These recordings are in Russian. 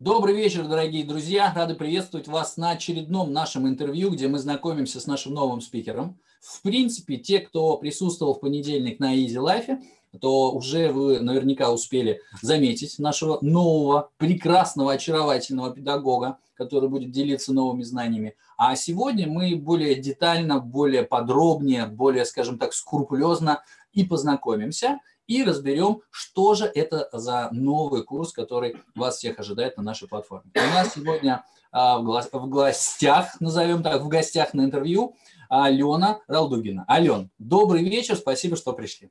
Добрый вечер, дорогие друзья. Рады приветствовать вас на очередном нашем интервью, где мы знакомимся с нашим новым спикером. В принципе, те, кто присутствовал в понедельник на Easy Life, то уже вы наверняка успели заметить нашего нового, прекрасного, очаровательного педагога, который будет делиться новыми знаниями. А сегодня мы более детально, более подробнее, более, скажем так, скрупулезно и познакомимся и разберем, что же это за новый курс, который вас всех ожидает на нашей платформе. У нас сегодня а, в гостях, назовем так, в гостях на интервью Алена Ралдугина. Ален, добрый вечер, спасибо, что пришли.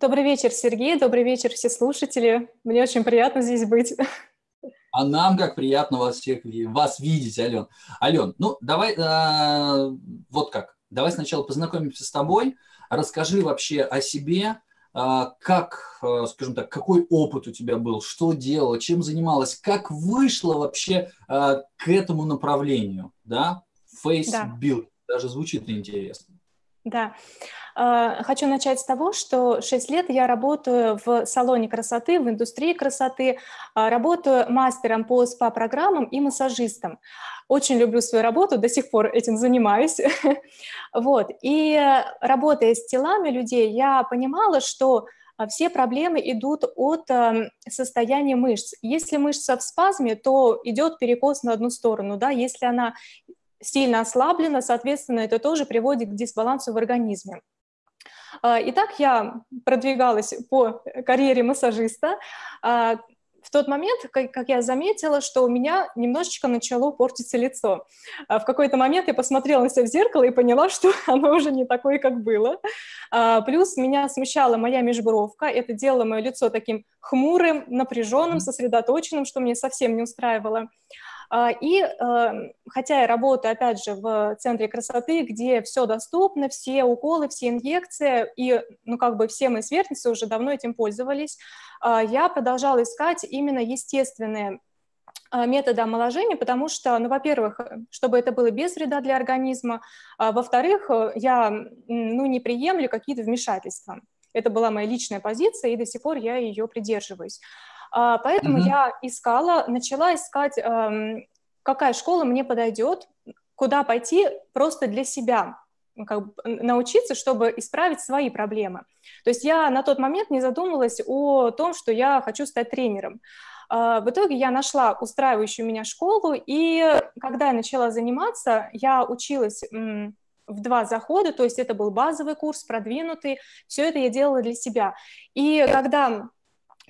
Добрый вечер, Сергей, добрый вечер, все слушатели. Мне очень приятно здесь быть. А нам как приятно вас всех вас видеть, Ален. Ален, ну давай э, вот как. Давай сначала познакомимся с тобой. Расскажи вообще о себе, как, а, скажем так, какой опыт у тебя был, что делала, чем занималась, как вышла вообще а, к этому направлению, да, face да. даже звучит интересно. Да. Хочу начать с того, что 6 лет я работаю в салоне красоты, в индустрии красоты, работаю мастером по СПА-программам и массажистом. Очень люблю свою работу, до сих пор этим занимаюсь. вот. И работая с телами людей, я понимала, что а, все проблемы идут от эм, состояния мышц. Если мышца в спазме, то идет перекос на одну сторону, да, если она сильно ослаблена, соответственно, это тоже приводит к дисбалансу в организме. А, итак, я продвигалась по карьере массажиста, а, в тот момент, как, я заметила, что у меня немножечко начало портиться лицо. А в какой-то момент я посмотрела на себя в зеркало и поняла, что оно уже не такое, как было. Плюс меня смущала моя межбровка. Это делало мое лицо таким хмурым, напряженным, сосредоточенным, что мне совсем не устраивало. А, и эм, хотя я работаю, опять же, в центре красоты, где все доступно, все уколы, все инъекции, и, ну, как бы все мои сверстницы уже давно этим пользовались, а, я продолжала искать именно естественные а, методы омоложения, потому что, ну, во-первых, чтобы это было без вреда для организма, а, во-вторых, я, ну, не приемлю какие-то вмешательства. Это была моя личная позиция, и до сих пор я ее придерживаюсь. А, поэтому mm-hmm. я искала, начала искать, эм, какая школа мне подойдет, куда пойти просто для себя, как бы научиться, чтобы исправить свои проблемы. То есть я на тот момент не задумывалась о том, что я хочу стать тренером. А, в итоге я нашла устраивающую меня школу, и когда я начала заниматься, я училась в два захода, то есть это был базовый курс, продвинутый, все это я делала для себя. И когда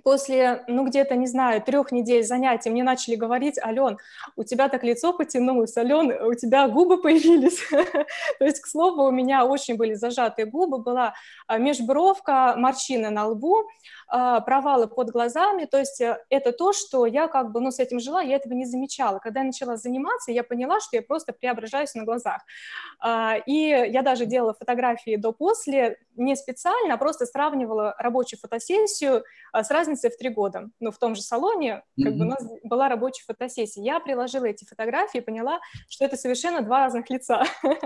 после, ну, где-то, не знаю, трех недель занятий мне начали говорить, Ален, у тебя так лицо потянулось, Ален, у тебя губы появились. То есть, к слову, у меня очень были зажатые губы, была а, межбровка, морщины на лбу, провалы под глазами, то есть э, это то, что я как бы, ну, с этим жила, я этого не замечала. Когда я начала заниматься, я поняла, что я просто преображаюсь на глазах. А, и я даже делала фотографии до-после, не специально, а просто сравнивала рабочую фотосессию а, с разницей в три года. Ну, в том же салоне как mm-hmm. бы у нас была рабочая фотосессия. Я приложила эти фотографии и поняла, что это совершенно два разных лица.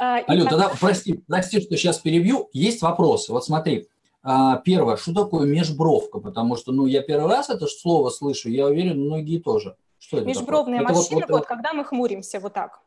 Алю, тогда прости, прости, что сейчас перебью. Есть вопрос. Вот смотри, а, первое, что такое межбровка? Потому что, ну, я первый раз это слово слышу, я уверен, многие тоже. Что это Межбровная такое? морщина, вот, вот, вот когда мы хмуримся вот так.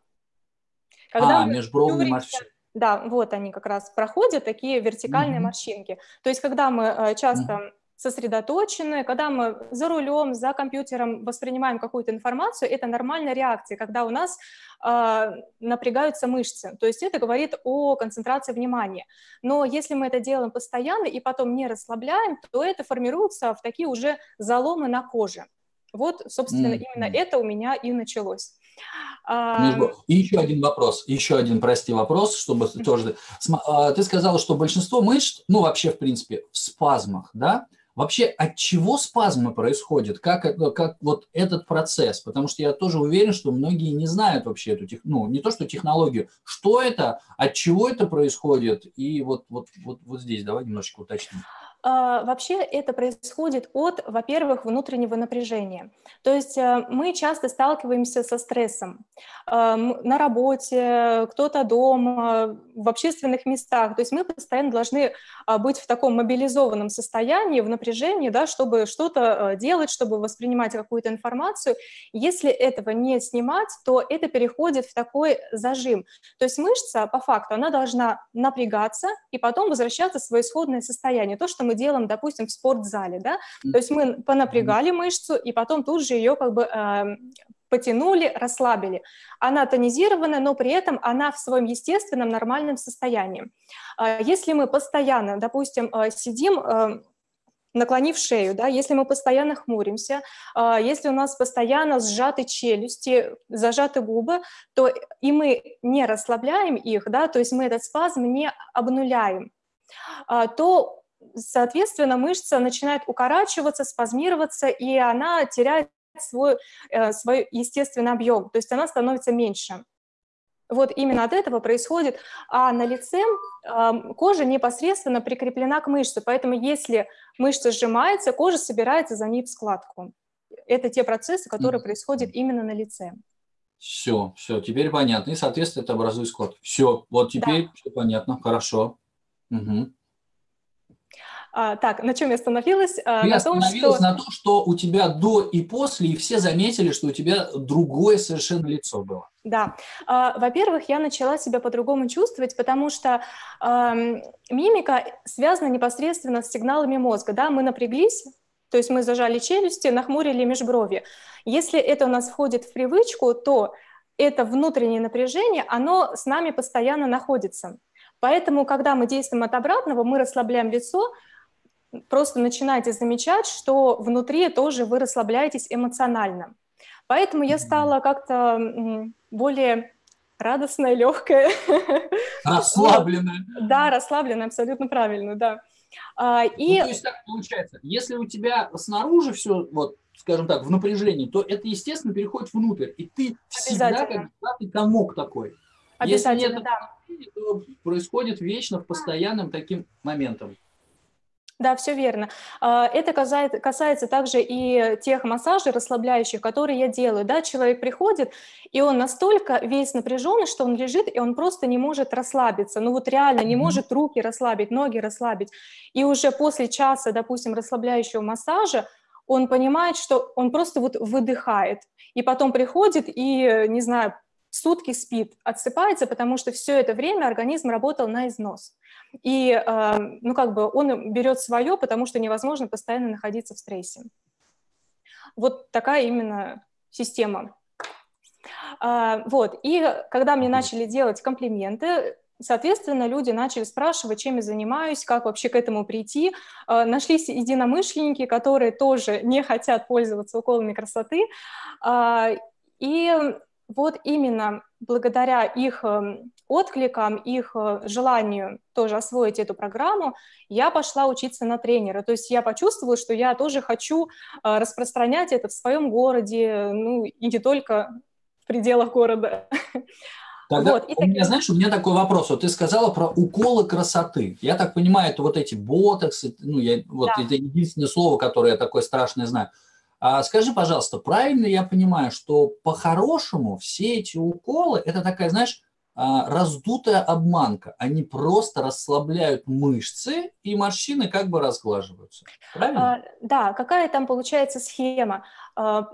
Когда а, межбровные морщины. Да, вот они как раз проходят, такие вертикальные mm-hmm. морщинки. То есть, когда мы э, часто сосредоточены, когда мы за рулем, за компьютером воспринимаем какую-то информацию, это нормальная реакция, когда у нас э, напрягаются мышцы. То есть это говорит о концентрации внимания. Но если мы это делаем постоянно и потом не расслабляем, то это формируется в такие уже заломы на коже. Вот, собственно, mm-hmm. именно это у меня и началось. А, и еще один вопрос, еще один, прости, вопрос, чтобы тоже... А, ты сказала, что большинство мышц, ну, вообще, в принципе, в спазмах, да? Вообще, от чего спазмы происходят? Как, как вот этот процесс? Потому что я тоже уверен, что многие не знают вообще эту, ну, не то что технологию, что это, от чего это происходит, и вот, вот, вот, вот здесь давай немножечко уточним. А, вообще это происходит от, во-первых, внутреннего напряжения. То есть э, мы часто сталкиваемся со стрессом на работе, кто-то дома, в общественных местах. То есть мы постоянно должны а, быть в таком мобилизованном состоянии, в напряжении, да, чтобы что-то делать, чтобы воспринимать какую-то информацию. Если этого не снимать, то это переходит в такой зажим. То есть мышца, по факту, она должна напрягаться и потом возвращаться в свое исходное состояние. То, что мы делаем, допустим, в спортзале, да, то есть мы понапрягали мышцу и потом тут же ее как бы э, потянули, расслабили. Она тонизированная, но при этом она в своем естественном нормальном состоянии. А если мы постоянно, допустим, э, сидим э, наклонив шею, да, если мы постоянно хмуримся, э, если у нас постоянно сжаты челюсти, зажаты губы, то и мы не расслабляем их, да, то есть мы этот спазм не обнуляем, то соответственно, мышца начинает укорачиваться, спазмироваться, и она теряет свой, э, свой естественный объем, то есть она становится меньше. Вот именно от этого происходит. А на лице кожа непосредственно прикреплена к мышце, поэтому если мышца сжимается, кожа собирается за ней в складку. Это те процессы, которые mm. происходят именно на лице. Все, все, теперь понятно. И, соответственно, это образует складку. Все, вот теперь да. все понятно, хорошо. Угу. А, так, на чем я остановилась? А, на том, что... на том, что у тебя до и после, и все заметили, что у тебя другое совершенно лицо было. Да. А, во-первых, я начала себя по-другому чувствовать, потому что э, мимика связана непосредственно с сигналами мозга. Да? Мы напряглись, то есть мы зажали челюсти, нахмурили межброви. Если это у нас входит в привычку, то это внутреннее напряжение, оно с нами постоянно находится. Поэтому, когда мы действуем от обратного, мы расслабляем лицо, просто начинаете замечать, что внутри тоже вы расслабляетесь эмоционально. Поэтому я стала как-то более радостная, легкая. Расслабленная. Да, расслабленная, абсолютно правильно, да. А, и... Ну, то есть так получается, если у тебя снаружи все, вот, скажем так, в напряжении, то это, естественно, переходит внутрь, и ты всегда как ты комок такой. Если нет да. то происходит вечно в постоянном таким моментом. Да, все верно. А, это касается, касается также и тех массажей расслабляющих, которые я делаю. Да, человек приходит, и он настолько весь напряженный, что он лежит, и он просто не может расслабиться. Ну вот реально не может руки расслабить, ноги расслабить. И уже после часа, допустим, расслабляющего массажа, он понимает, что он просто вот выдыхает. И потом приходит и, не знаю, сутки спит, отсыпается, потому что все это время организм работал на износ. И, э, ну, как бы он берет свое, потому что невозможно постоянно находиться в стрессе. Вот такая именно система. А, вот, и когда мне начали делать комплименты, Соответственно, люди начали спрашивать, чем я занимаюсь, как вообще к этому прийти. А, нашлись единомышленники, которые тоже не хотят пользоваться уколами красоты. А, и вот именно благодаря их эм, откликам, их э, желанию тоже освоить эту программу, я пошла учиться на тренера. То есть я почувствовала, что я тоже хочу э, распространять это в своем городе, ну и не только в пределах города. Тогда вот, у меня, знаешь, у меня такой вопрос. Вот ты сказала про уколы красоты. Я так понимаю, это вот эти ботоксы, ну, я, вот да. это единственное слово, которое я такое страшное знаю. А скажи, пожалуйста, правильно я понимаю, что по-хорошему все эти уколы – это такая, знаешь, а, раздутая обманка. Они просто расслабляют мышцы, и морщины как бы разглаживаются. Правильно? А, да, какая там получается схема? А,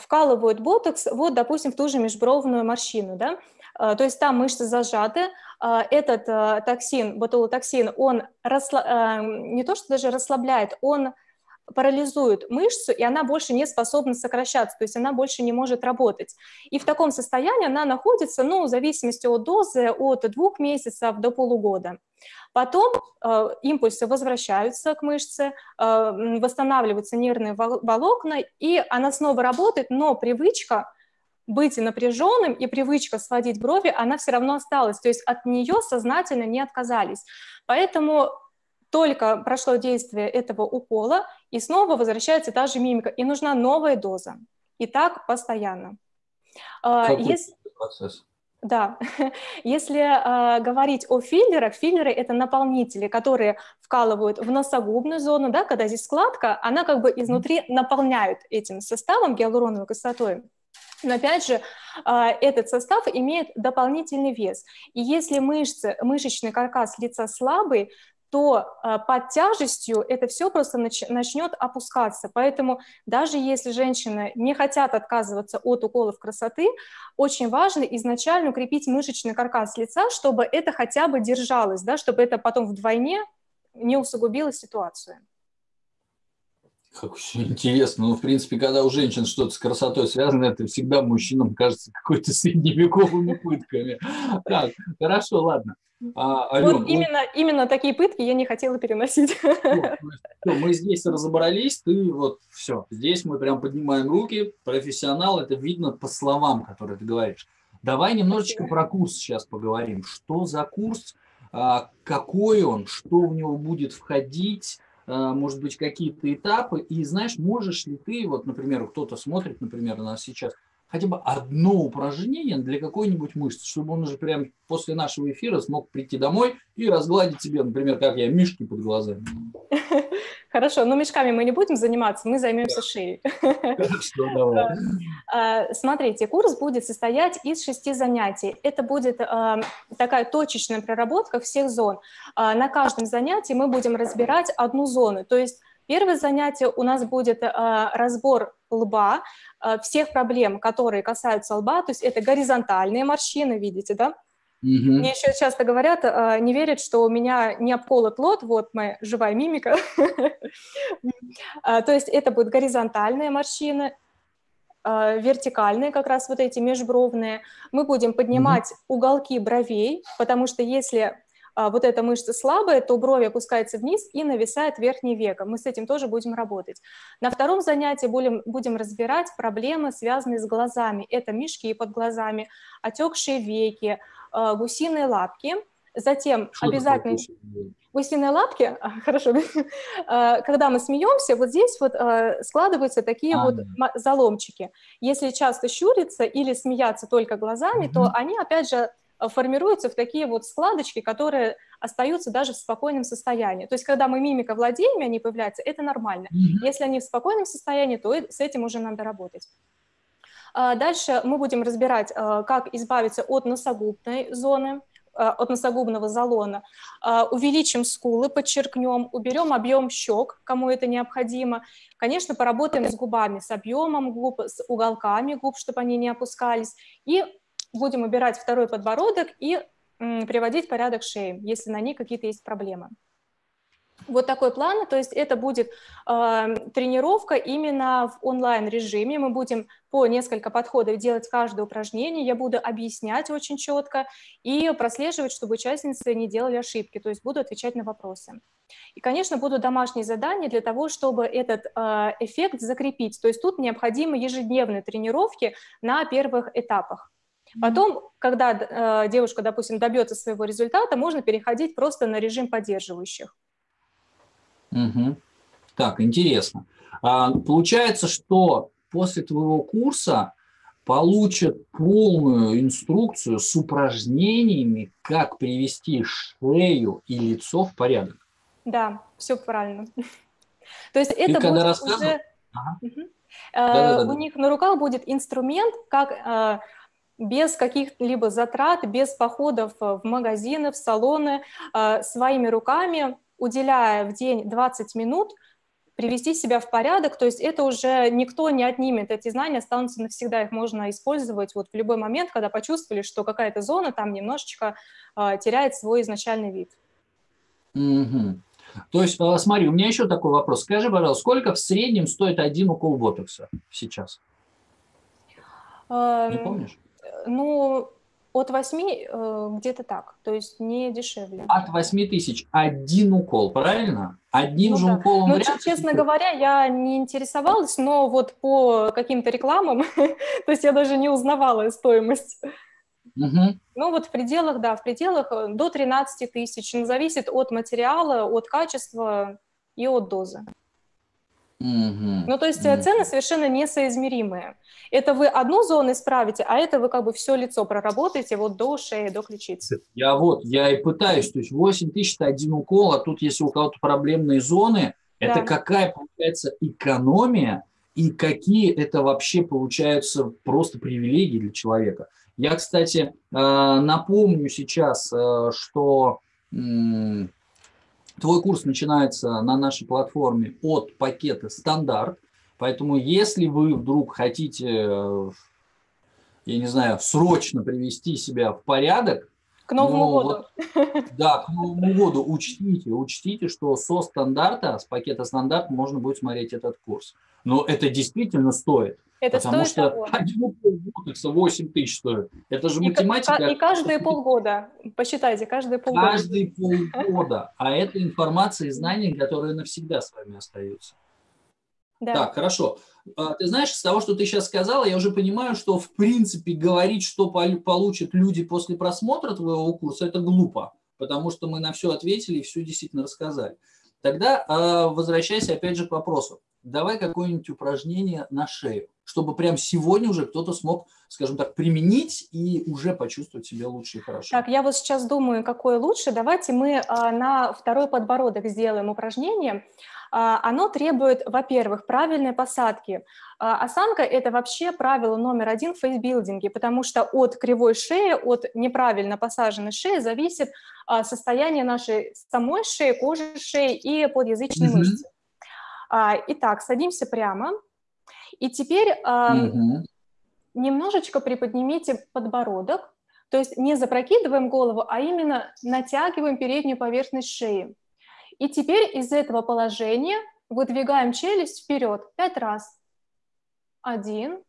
вкалывают ботокс, вот, допустим, в ту же межбровную морщину, да, а, то есть там мышцы зажаты, этот токсин, ботулотоксин, он расла... не то что даже расслабляет, он парализует мышцу, и она больше не способна сокращаться, то есть она больше не может работать. И в таком состоянии она находится, ну, в зависимости от дозы, от двух месяцев до полугода. Потом э, импульсы возвращаются к мышце, э, восстанавливаются нервные волокна, и она снова работает, но привычка быть напряженным и привычка сводить брови, она все равно осталась, то есть от нее сознательно не отказались. Поэтому только прошло действие этого укола, и снова возвращается та же мимика, и нужна новая доза. И так постоянно. А, Какой Есть... процесс? Да, если э, говорить о филлерах, филлеры – это наполнители, которые вкалывают в носогубную зону, да, когда здесь складка, она как бы изнутри наполняют этим составом гиалуроновой кислотой. Но опять же, а, этот состав имеет дополнительный вес. И если мышцы, мышечный каркас лица слабый, то а, под тяжестью это все просто начнет опускаться. Поэтому даже если женщины не хотят отказываться от уколов красоты, очень важно изначально укрепить мышечный каркас лица, чтобы это хотя бы держалось, да, чтобы это потом вдвойне не усугубило ситуацию. Как очень интересно. Ну, в принципе, когда у женщин что-то с красотой связано, это всегда мужчинам кажется какой-то средневековыми пытками. Так, хорошо, ладно. А, Ален, вот именно, вот... именно такие пытки я не хотела переносить. Все, мы здесь разобрались, ты вот все. Здесь мы прям поднимаем руки. Профессионал, это видно по словам, которые ты говоришь. Давай немножечко про курс сейчас поговорим. Что за курс, а, какой он, что в него будет входить, может быть, какие-то этапы. И знаешь, можешь ли ты, вот, например, кто-то смотрит, например, нас сейчас, хотя бы одно упражнение для какой-нибудь мышцы, чтобы он уже прям после нашего эфира смог прийти домой и разгладить себе, например, как я, мишки под глазами. Хорошо, но мешками мы не будем заниматься, мы займемся шеей. Хорошо, давай. А, смотрите, курс будет состоять из шести занятий. Это будет а, такая точечная проработка всех зон. А, на каждом занятии мы будем разбирать одну зону. То есть первое занятие у нас будет разбор лба, всех проблем, которые касаются лба, то есть это горизонтальные морщины, видите, да? Угу. Мне еще часто говорят, а, не верят, что у меня не обколот лот, вот моя живая мимика. А, то есть это будет горизонтальные морщины, а, вертикальные как раз вот эти межбровные. Мы будем поднимать уголки бровей, потому что если вот эта мышца слабая, то брови опускаются вниз и нависает верхний века. Мы с этим тоже будем работать. На втором занятии будем, будем разбирать проблемы, связанные с глазами. Это мешки под глазами, отекшие веки, Э, гусиные лапки, затем Что обязательно... Гусиные лапки, хорошо, э, когда мы смеемся, вот здесь вот складываются такие а, вот да. заломчики. Если часто щуриться или смеяться только глазами, угу. то они, опять же, формируются в такие вот складочки, которые остаются даже в спокойном состоянии. То есть, когда мы мимика владеем, они появляются, это нормально. Угу. Если они в спокойном состоянии, то с этим уже надо работать. А, дальше мы будем разбирать, а, как избавиться от носогубной зоны, а, от носогубного залона, увеличим скулы, подчеркнем, уберем объем щек, кому это необходимо. Конечно, поработаем с губами, с объемом губ, с уголками губ, чтобы они не опускались. И будем убирать второй подбородок и приводить порядок шеи, если на ней какие-то есть проблемы. Вот такой план, то есть это будет э, тренировка именно в онлайн-режиме. Мы будем по несколько подходов делать каждое упражнение, я буду объяснять очень четко и прослеживать, чтобы участницы не делали ошибки, то есть буду отвечать на вопросы. И, конечно, будут домашние задания для того, чтобы этот э, эффект закрепить. То есть тут необходимы ежедневные тренировки на первых этапах. Потом, когда э, девушка, допустим, добьется своего результата, можно переходить просто на режим поддерживающих. Угу. Так, интересно. А, получается, что после твоего курса получат полную инструкцию с упражнениями, как привести шею и лицо в порядок. Да, все правильно. То есть это будет уже... Да, У них на руках будет инструмент, как э, без каких-либо затрат, без походов в магазины, в салоны, э, своими руками уделяя в день 20 минут, привести себя в порядок, то есть это уже никто не отнимет, эти знания останутся навсегда, их можно использовать вот в любой момент, когда почувствовали, что какая-то зона там немножечко э, теряет свой изначальный вид. Угу. То есть, смотри, у меня еще такой вопрос. Скажи, пожалуйста, сколько в среднем стоит один укол ботокса сейчас? Э, не помнишь? Ну, от 8 э, где-то так, то есть не дешевле. От 8 тысяч один укол, правильно? Одним ну, же да. уколом ну, Честно говоря, я не интересовалась, но вот по каким-то рекламам, то есть я даже не узнавала стоимость. Угу. Ну вот в пределах, да, в пределах э, до 13 тысяч. Ну, зависит от материала, от качества и от дозы. Угу. Ну, то есть угу. цены совершенно несоизмеримые. Это вы одну зону исправите, а это вы как бы все лицо проработаете вот до шеи, до ключицы. Я вот, я и пытаюсь, то есть 8 тысяч – это один укол, а тут если у кого-то проблемные зоны, да. это какая получается экономия и какие это вообще получаются просто привилегии для человека. Я, кстати, напомню сейчас, что Твой курс начинается на нашей платформе от пакета стандарт. Поэтому если вы вдруг хотите, я не знаю, срочно привести себя в порядок, к Новому ну, году. Вот, да, к Новому году учтите, учтите, что со стандарта, с пакета стандарт можно будет смотреть этот курс. Но это действительно стоит. Это потому что того. один полгода 8 тысяч стоит. Это же математика. И, и каждые полгода, посчитайте, каждые полгода. Каждые полгода. А это информация и знания, которые навсегда с вами остаются. Да. Так, хорошо. А, ты знаешь, с того, что ты сейчас сказала, я уже понимаю, что в принципе говорить, что получат люди после просмотра твоего курса, это глупо, потому что мы на все ответили и все действительно рассказали. Тогда а, возвращайся опять же к вопросу. Давай какое-нибудь упражнение на шею, чтобы прям сегодня уже кто-то смог, скажем так, применить и уже почувствовать себя лучше и хорошо. Так, я вот сейчас думаю, какое лучше. Давайте мы а, на второй подбородок сделаем упражнение. А, оно требует, во-первых, правильной посадки. А, осанка – это вообще правило номер один в фейсбилдинге, потому что от кривой шеи, от неправильно посаженной шеи зависит состояние нашей самой шеи, кожи шеи и подъязычной mm-hmm. мышцы. Итак, садимся прямо. И теперь mm-hmm. немножечко приподнимите подбородок, то есть не запрокидываем голову, а именно натягиваем переднюю поверхность шеи. И теперь из этого положения выдвигаем челюсть вперед пять раз. Один,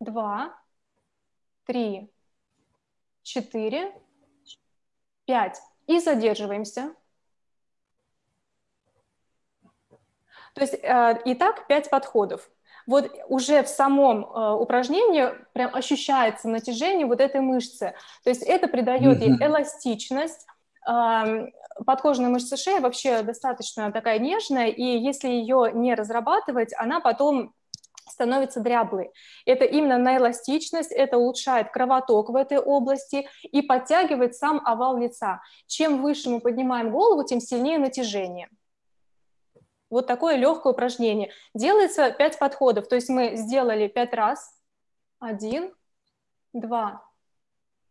два, три, четыре, пять. И задерживаемся. То есть э, и так пять подходов. Вот уже в самом э, упражнении прям ощущается натяжение вот этой мышцы. То есть это придает ей эластичность, подкожная мышца шеи вообще достаточно такая нежная, и если ее не разрабатывать, она потом становится дряблой. Это именно на эластичность, это улучшает кровоток в этой области и подтягивает сам овал лица. Чем выше мы поднимаем голову, тем сильнее натяжение. Вот такое легкое упражнение. Делается 5 подходов, то есть мы сделали 5 раз. Один, два,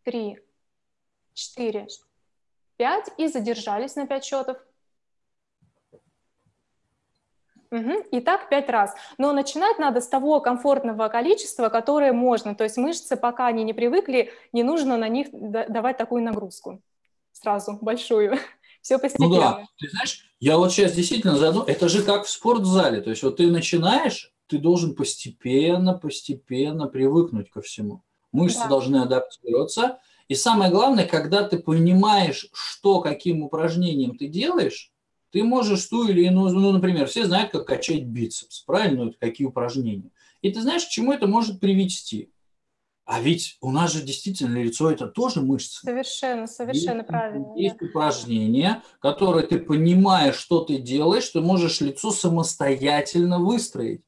три, четыре, 5 и задержались на 5 счетов. Угу. И так 5 раз. Но начинать надо с того комфортного количества, которое можно. То есть мышцы, пока они не привыкли, не нужно на них давать такую нагрузку сразу, большую. Все постепенно. Ну да, ты знаешь, я вот сейчас действительно заду, это же как в спортзале. То есть вот ты начинаешь, ты должен постепенно, постепенно привыкнуть ко всему. Мышцы да. должны адаптироваться, и самое главное, когда ты понимаешь, что каким упражнением ты делаешь, ты можешь ту или иную, ну, например, все знают, как качать бицепс, правильно, ну, какие упражнения. И ты знаешь, к чему это может привести. А ведь у нас же действительно лицо это тоже мышцы. Совершенно, совершенно есть, правильно. Есть да. упражнения, которые ты понимаешь, что ты делаешь, ты можешь лицо самостоятельно выстроить.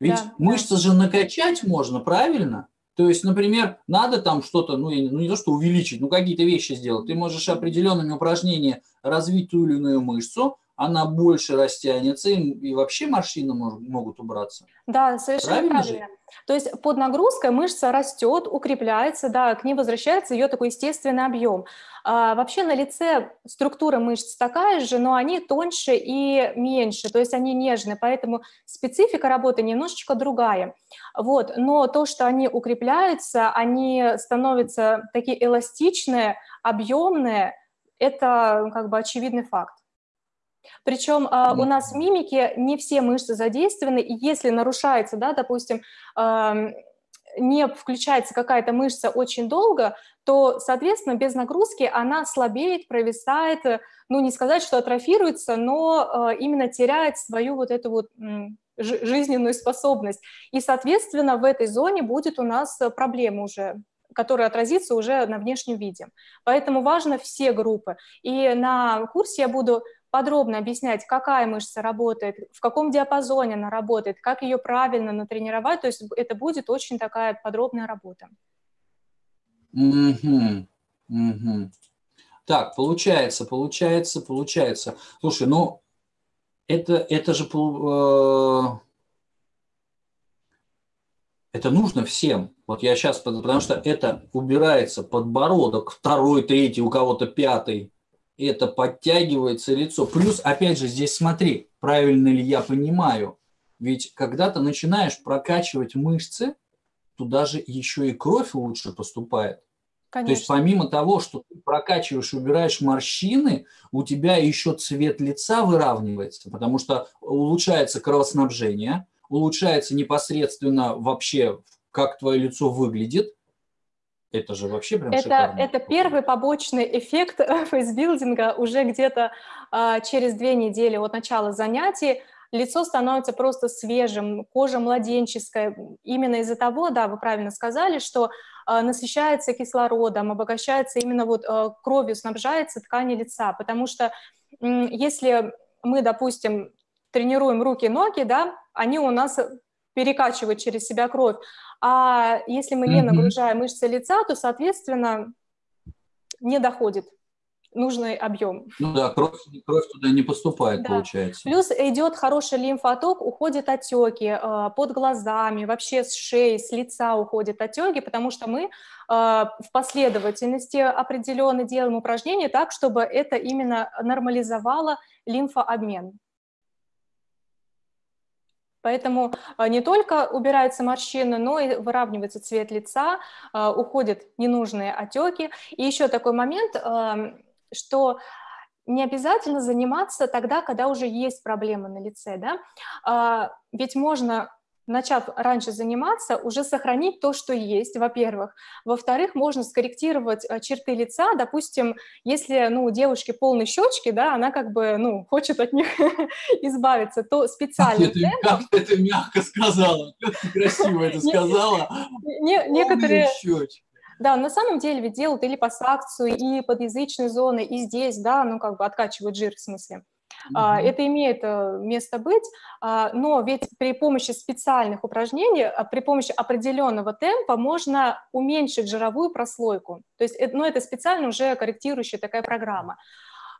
Ведь да, мышцы да. же накачать можно, правильно? То есть, например, надо там что-то, ну, ну не то, что увеличить, ну какие-то вещи сделать. Ты можешь определенными упражнениями развить ту или иную мышцу, она больше растянется, и вообще морщины могут убраться. Да, совершенно правильно. правильно. То есть под нагрузкой мышца растет, укрепляется, да, к ней возвращается ее такой естественный объем. А, вообще на лице структура мышц такая же, но они тоньше и меньше, то есть они нежные, поэтому специфика работы немножечко другая. Вот. Но то, что они укрепляются, они становятся такие эластичные, объемные, это как бы очевидный факт. Причем э, у нас в мимике не все мышцы задействованы, и если нарушается, да, допустим, э, не включается какая-то мышца очень долго, то, соответственно, без нагрузки она слабеет, провисает, э, ну, не сказать, что атрофируется, но э, именно теряет свою вот эту вот жизненную способность. И, соответственно, в этой зоне будет у нас э, проблема уже которая отразится уже на внешнем виде. Поэтому важно все группы. И на курсе я буду подробно объяснять, какая мышца работает, в каком диапазоне она работает, как ее правильно натренировать, то есть это будет очень такая подробная работа. Угу, угу. Так, получается, получается, получается. Слушай, ну это, это же э, это нужно всем. Вот я сейчас, потому что это убирается подбородок, второй, третий, у кого-то пятый. Это подтягивается лицо. Плюс, опять же, здесь смотри, правильно ли я понимаю. Ведь когда ты начинаешь прокачивать мышцы, туда же еще и кровь лучше поступает. Конечно. То есть помимо того, что ты прокачиваешь, убираешь морщины, у тебя еще цвет лица выравнивается, потому что улучшается кровоснабжение, улучшается непосредственно вообще, как твое лицо выглядит. Это же вообще прям это, шикарно. Это первый побочный эффект фейсбилдинга уже где-то а, через две недели от начала занятий лицо становится просто свежим, кожа младенческая. Именно из-за того, да, вы правильно сказали, что э, насыщается кислородом, обогащается именно вот э, кровью, снабжается ткани лица. Потому что если мы, допустим, тренируем руки, ноги, да, они у нас перекачивают через себя кровь. А если мы не нагружаем мышцы лица, то, соответственно, не доходит нужный объем. Ну да, кровь, кровь туда не поступает, да. получается. Плюс идет хороший лимфоток, уходят отеки э, под глазами, вообще с шеи, с лица уходят отеки, потому что мы э, в последовательности определенно делаем упражнения так, чтобы это именно нормализовало лимфообмен. Поэтому э, не только убираются морщины, но и выравнивается цвет лица, э, уходят ненужные отеки. И еще такой момент, что не обязательно заниматься тогда, когда уже есть проблемы на лице, да, а, ведь можно начав раньше заниматься, уже сохранить то, что есть, во-первых. Во-вторых, можно скорректировать э, черты лица. Допустим, если ну, у девушки полные щечки, да, она как бы ну, хочет от них избавиться, то специально... Как, это, как ты это мягко сказала, как ты красиво это сказала. Некоторые... Да, на самом деле ведь делают и липосакцию, и подъязычные зоны, и здесь, да, ну как бы откачивают жир в смысле. Uh-huh. Это имеет э, место быть, а, но ведь при помощи специальных упражнений, а, при помощи определенного темпа можно уменьшить жировую прослойку. То есть, ну, это специально уже корректирующая такая программа.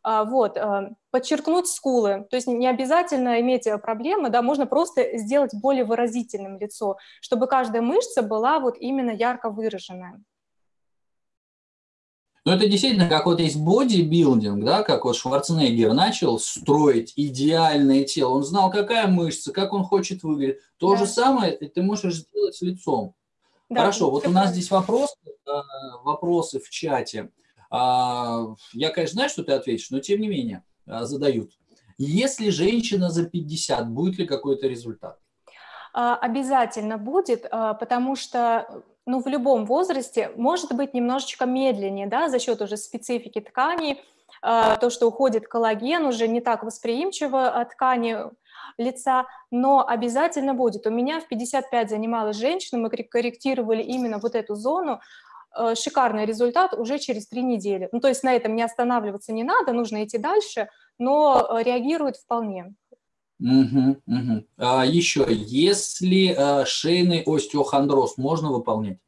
Вот, э, подчеркнуть скулы, то есть не обязательно иметь проблемы, да, можно просто сделать более выразительным лицо, чтобы каждая мышца была вот именно ярко выраженная. Но это действительно как вот есть бодибилдинг, да, как вот Шварценеггер начал строить идеальное тело. Он знал, какая мышца, как он хочет выглядеть. То да. же самое ты можешь сделать с лицом. Да, Хорошо, вот у нас здесь вопросы, э, вопросы в чате. А, я, конечно, знаю, что ты ответишь, но тем не менее э, задают. Если женщина за 50, будет ли какой-то результат? А, обязательно будет, а, потому что ну, в любом возрасте может быть немножечко медленнее, да, за счет уже специфики ткани, а, то, что уходит коллаген, уже не так восприимчиво от ткани лица, но обязательно будет. У меня в 55 занималась женщина, мы корректировали именно вот эту зону, шикарный результат уже через три недели. Ну, то есть на этом не останавливаться не надо, нужно идти дальше, но реагирует вполне. Угу, угу. А еще, если а, шейный остеохондроз можно выполнять?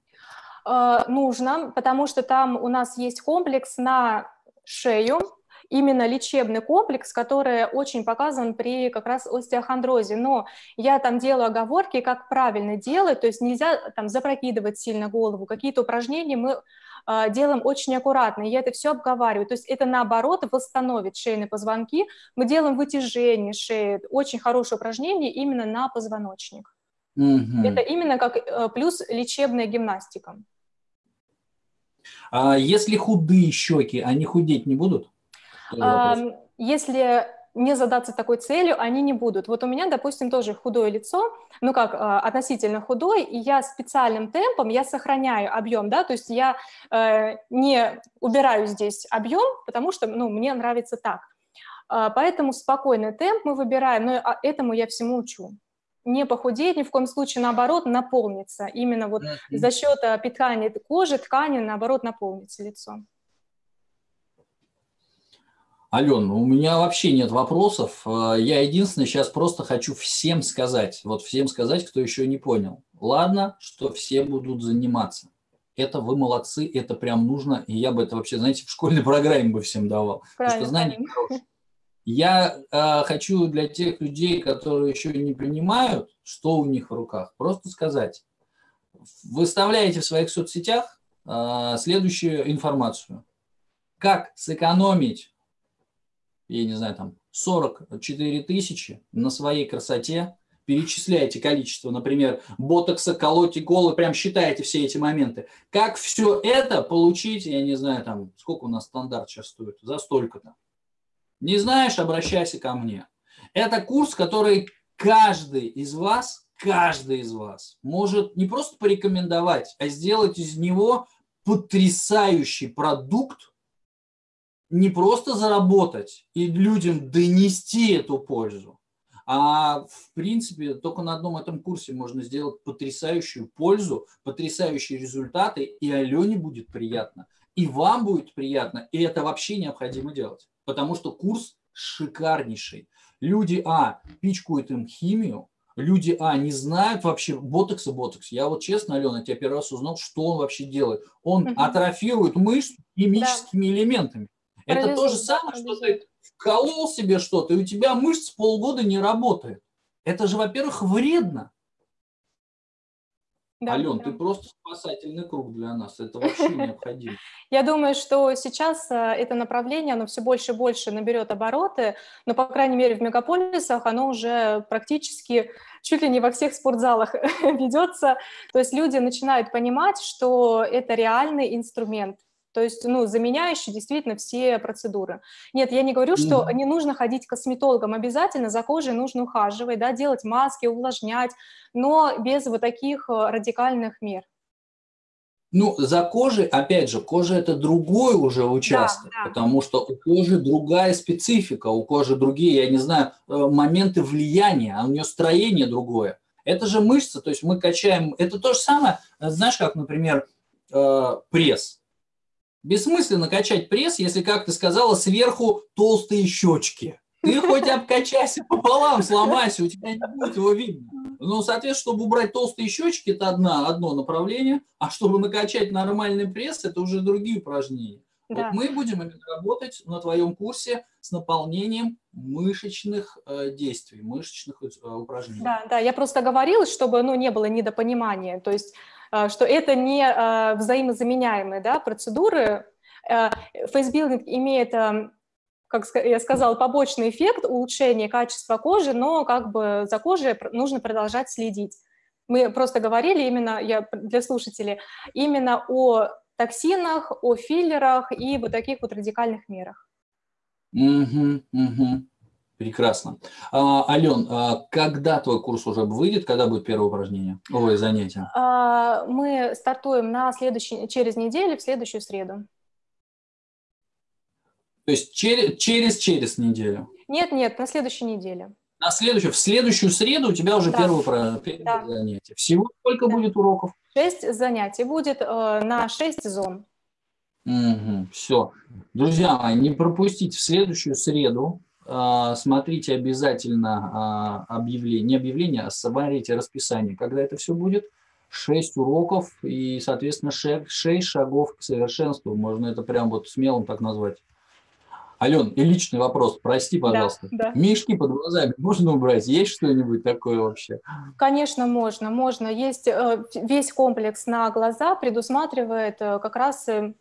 А, нужно, потому что там у нас есть комплекс на шею, именно лечебный комплекс, который очень показан при как раз остеохондрозе. Но я там делаю оговорки, как правильно делать, то есть нельзя там запрокидывать сильно голову. Какие-то упражнения мы делаем очень аккуратно. Я это все обговариваю. То есть это наоборот восстановит шейные позвонки. Мы делаем вытяжение шеи. Очень хорошее упражнение именно на позвоночник. Угу. Это именно как э, плюс лечебная гимнастика. А если худые щеки, они худеть не будут? А, если не задаться такой целью, они не будут. Вот у меня, допустим, тоже худое лицо, ну как, а, относительно худой, и я специальным темпом, я сохраняю объем, да, то есть я э, не убираю здесь объем, потому что, ну, мне нравится так. Э, поэтому спокойный темп мы выбираем, но а, этому я всему учу. Не похудеть, ни в коем случае, наоборот, наполниться. Именно вот за счет питания кожи, ткани, наоборот, наполнится лицо. Ален, у меня вообще нет вопросов. Э, я единственное сейчас просто хочу всем сказать, вот всем сказать, кто еще не понял. Ладно, что все будут заниматься. Это вы молодцы, это прям нужно. И я бы это вообще, знаете, в школьной программе бы всем давал. Правильно, потому что знания хорошие. Я э, хочу для тех людей, которые еще не понимают, что у них в руках, просто сказать. Выставляете в своих соцсетях э, следующую информацию. Как сэкономить, я не знаю, там 44 тысячи на своей красоте, перечисляете количество, например, ботокса, колоть иколы, прям считаете все эти моменты. Как все это получить, я не знаю, там, сколько у нас стандарт сейчас стоит, за столько-то. Не знаешь, обращайся ко мне. Это курс, который каждый из вас, каждый из вас может не просто порекомендовать, а сделать из него потрясающий продукт, не просто заработать и людям донести эту пользу, а в принципе только на одном этом курсе можно сделать потрясающую пользу, потрясающие результаты, и Алене будет приятно, и вам будет приятно, и это вообще необходимо делать потому что курс шикарнейший. Люди, а, пичкают им химию, люди, а, не знают вообще ботокс и ботокс. Я вот честно, Алена, я первый раз узнал, что он вообще делает. Он атрофирует мышцу химическими да. элементами. Это то же самое, что ты вколол себе что-то, и у тебя мышца полгода не работает. Это же, во-первых, вредно. Да, Ален, да. ты просто спасательный круг для нас, это вообще необходимо. Я думаю, что сейчас э, это направление, оно все больше и больше наберет обороты, но, по крайней мере, в мегаполисах оно уже практически чуть ли не во всех спортзалах ведется. То есть люди начинают понимать, что это реальный инструмент, то есть, ну, заменяющий действительно все процедуры. Нет, я не говорю, что mm-hmm. не нужно ходить к косметологам, обязательно за кожей нужно ухаживать, да, делать маски, увлажнять, но без вот таких э, радикальных мер. Ну, за кожей, опять же, кожа это другой уже участок, да, да. потому что у кожи другая специфика, у кожи другие, я не знаю, э, моменты влияния, а у нее строение другое. Это же мышца, то есть мы качаем, это то же самое, э, знаешь, как, например, пресс. Бессмысленно качать пресс, если, как ты сказала, сверху толстые щечки. Ты хоть обкачайся пополам, сломайся, у тебя не будет его видно. Ну, соответственно, чтобы убрать толстые щечки, это одна, одно направление, а чтобы накачать нормальный пресс, это уже другие упражнения. Да. Вот мы будем работать на твоем курсе с наполнением мышечных э, действий, мышечных э, упражнений. Да, да, я просто говорила, чтобы ну, не было недопонимания. То есть что это не э, взаимозаменяемые да, процедуры. Э, фейсбилдинг имеет как я сказала, побочный эффект улучшения качества кожи, но как бы за кожей нужно продолжать следить. Мы просто говорили именно, я для слушателей, именно о токсинах, о филлерах и вот таких вот радикальных мерах. Угу, угу. Прекрасно. А, Ален, а когда твой курс уже выйдет, когда будет первое упражнение, ой, занятие? А, мы стартуем на следующий, через неделю, в следующую среду. То есть через, через, через неделю? Нет, нет, на следующей неделе. На следующую, в следующую среду у тебя уже да. первое, первое да. занятие. Всего сколько да. будет уроков? Шесть занятий будет э, на шесть зон. Угу, все. Друзья мои, не пропустите в следующую среду смотрите обязательно а, объявление, не объявление, а смотрите расписание, когда это все будет. 6 уроков и, соответственно, 6 шагов к совершенству. Можно это прям вот смелым так назвать. Ален, и личный вопрос, прости, пожалуйста. Да, да. Мишки под глазами можно убрать? Есть что-нибудь такое вообще? Конечно, можно, можно. Есть э, весь комплекс на глаза предусматривает э, как раз Э,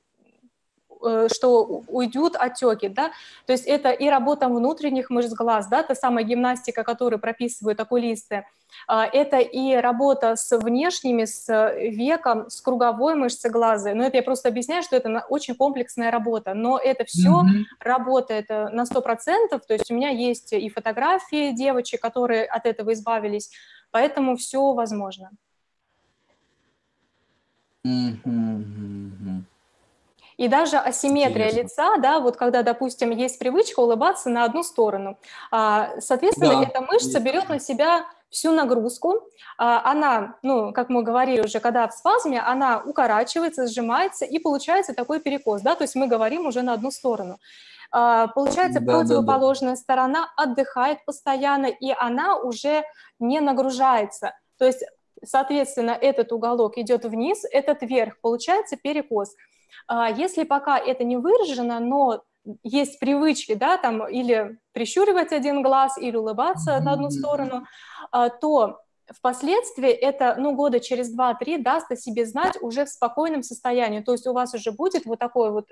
что уйдут отеки, да, то есть это и работа внутренних мышц глаз, да, та самая гимнастика, которую прописывают окулисты, а, это и работа с внешними, с веком, с круговой мышцей глаза. Но это я просто объясняю, что это очень комплексная работа. Но это все mm-hmm. работает э, на 100%. То есть у меня есть и фотографии девочек, которые от этого избавились. Поэтому все возможно. Mm-hmm. И даже асимметрия Интересно. лица, да, вот когда, допустим, есть привычка улыбаться на одну сторону, а, соответственно, да. эта мышца берет на себя всю нагрузку. А, она, ну, как мы говорили уже, когда в спазме, она укорачивается, сжимается, и получается такой перекос, да, то есть мы говорим уже на одну сторону. А, получается, да, противоположная да, да. сторона отдыхает постоянно, и она уже не нагружается. То есть, соответственно, этот уголок идет вниз, этот вверх, получается перекос. А, если пока это не выражено, но есть привычки, да, там или прищуривать один глаз, или улыбаться на одну сторону, а, то впоследствии это, ну, года через 2-3 даст о себе знать уже в спокойном состоянии. То есть у вас уже будет вот такой вот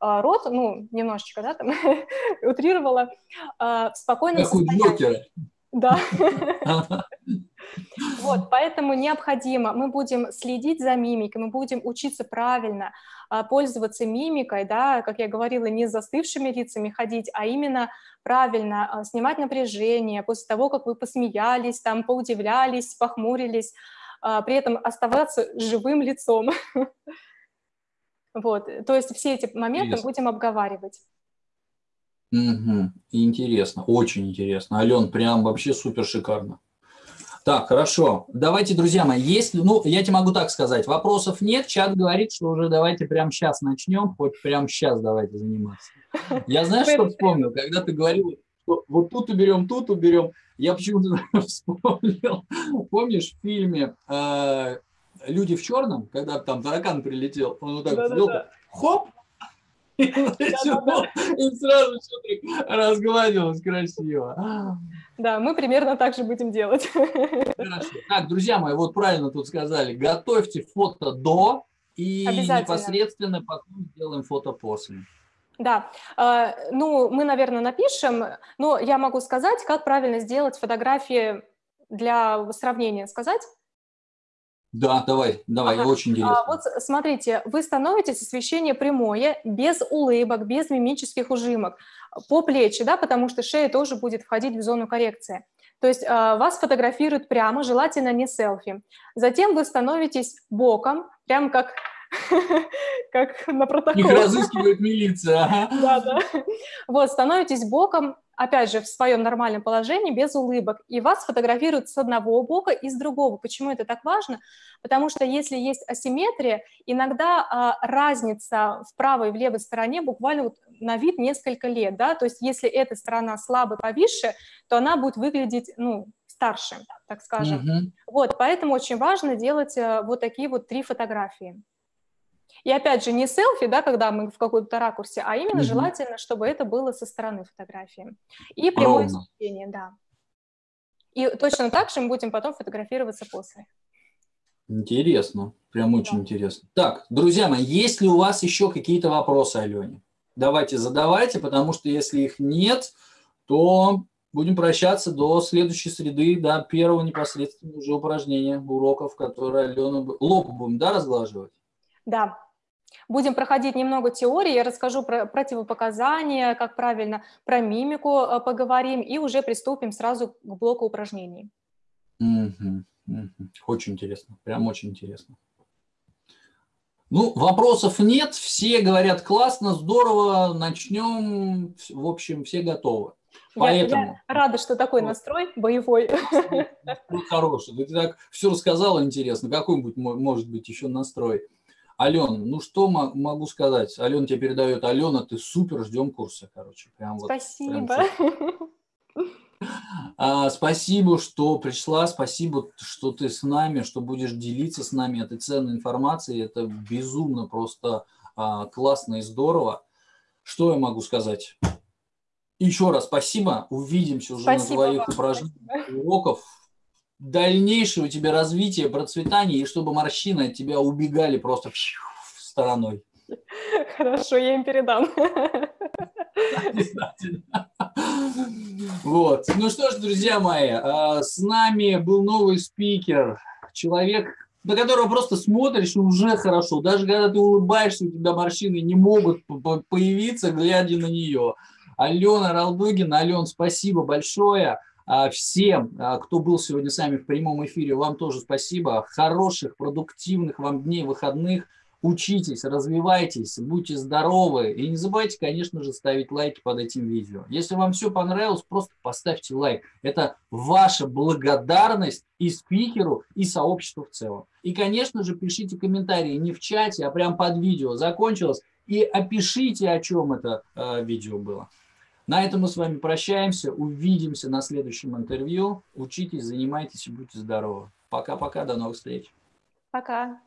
а, рот, ну, немножечко, да, там, утрировала, а, в спокойном как состоянии. Да. Вот, поэтому необходимо, мы будем следить за мимикой, мы будем учиться правильно а, пользоваться мимикой, да, как я говорила, не с застывшими лицами ходить, а именно правильно а, снимать напряжение после того, как вы посмеялись, там, поудивлялись, похмурились, а, при этом оставаться живым лицом. Вот, то есть все эти моменты будем обговаривать. Угу. Интересно, очень интересно. Ален, прям вообще супер шикарно. Так, хорошо. Давайте, друзья мои, если, ну, я тебе могу так сказать, вопросов нет, чат говорит, что уже давайте прямо сейчас начнем, хоть прямо сейчас давайте заниматься. Я знаешь, что вспомнил, когда ты говорил, что вот тут уберем, тут уберем, я почему-то вспомнил, помнишь в фильме э, «Люди в черном», когда там таракан прилетел, он вот так сделал, хоп, и сразу все разгладилось красиво. Да, мы примерно так же будем делать. Хорошо. Так, друзья мои, вот правильно тут сказали, готовьте фото до и непосредственно потом сделаем фото после. Да, а, ну, мы, наверное, напишем, но я могу сказать, как правильно сделать фотографии для сравнения. Сказать? Да, давай, давай, ага. очень интересно. А, вот смотрите, вы становитесь освещение прямое, без улыбок, без мимических ужимок, по плечи, да, потому что шея тоже будет входить в зону коррекции. То есть а, вас фотографируют прямо, желательно не селфи. Затем вы становитесь боком, прям как как на протокол. Их разыскивает милиция. Да, да. Вот, становитесь боком, опять же, в своем нормальном положении, без улыбок, и вас фотографируют с одного бока и с другого. Почему это так важно? Потому что если есть асимметрия, иногда а, разница в правой и в левой стороне буквально вот на вид несколько лет, да, то есть если эта сторона слабо повисшая, то она будет выглядеть, ну, старше, так скажем. Mm-hmm. Вот, поэтому очень важно делать а, вот такие вот три фотографии. И опять же, не селфи, да, когда мы в каком-то ракурсе, а именно угу. желательно, чтобы это было со стороны фотографии. И прямое освещение, да. И точно так же мы будем потом фотографироваться после. Интересно, прям очень да. интересно. Так, друзья мои, есть ли у вас еще какие-то вопросы Алене? Давайте задавайте, потому что если их нет, то будем прощаться до следующей среды, до первого непосредственно уже упражнения, уроков, которые Алена... Лоб будем, да, разглаживать? Да, Будем проходить немного теории, я расскажу про противопоказания, как правильно, про мимику э, поговорим и уже приступим сразу к блоку упражнений. Угу, угу. Очень интересно, прям очень интересно. Ну, вопросов нет, все говорят классно, здорово, начнем, в общем, все готовы. Поэтому... Я, я рада, что такой настрой боевой. Ну, хороший, ты так все рассказала интересно, какой может быть еще настрой? Ален, ну что могу сказать? Алена тебе передает. Алена, ты супер, ждем курса, короче. Прям спасибо. прям а, спасибо, что пришла, спасибо, что ты с нами, что будешь делиться с нами этой ценной информацией. Это безумно просто а, классно и здорово. Что я могу сказать? Еще раз спасибо. Увидимся уже спасибо на твоих упражнениях, уроков дальнейшее у тебя развитие, процветание, и чтобы морщины от тебя убегали просто стороной. Хорошо, я им передам. Вот. Ну что ж, друзья мои, а, с нами был новый спикер, человек, на которого просто смотришь, и уже хорошо. Даже когда ты улыбаешься, у тебя морщины не могут появиться, глядя на нее. Алена Ралдугина. Ален, спасибо большое. А всем, а, кто был сегодня с нами в прямом эфире, вам тоже спасибо. Хороших, продуктивных вам дней, выходных. учитесь, развивайтесь, будьте здоровы. И не забывайте, конечно же, ставить лайки под этим видео. Если вам все понравилось, просто поставьте лайк. Это ваша благодарность и спикеру, и сообществу в целом. И, конечно же, пишите комментарии не в чате, а прямо под видео. Закончилось. И опишите, о чем это э, видео было. На этом мы с вами прощаемся. Увидимся на следующем интервью. Учитесь, занимайтесь и будьте здоровы. Пока-пока, до новых встреч. Пока.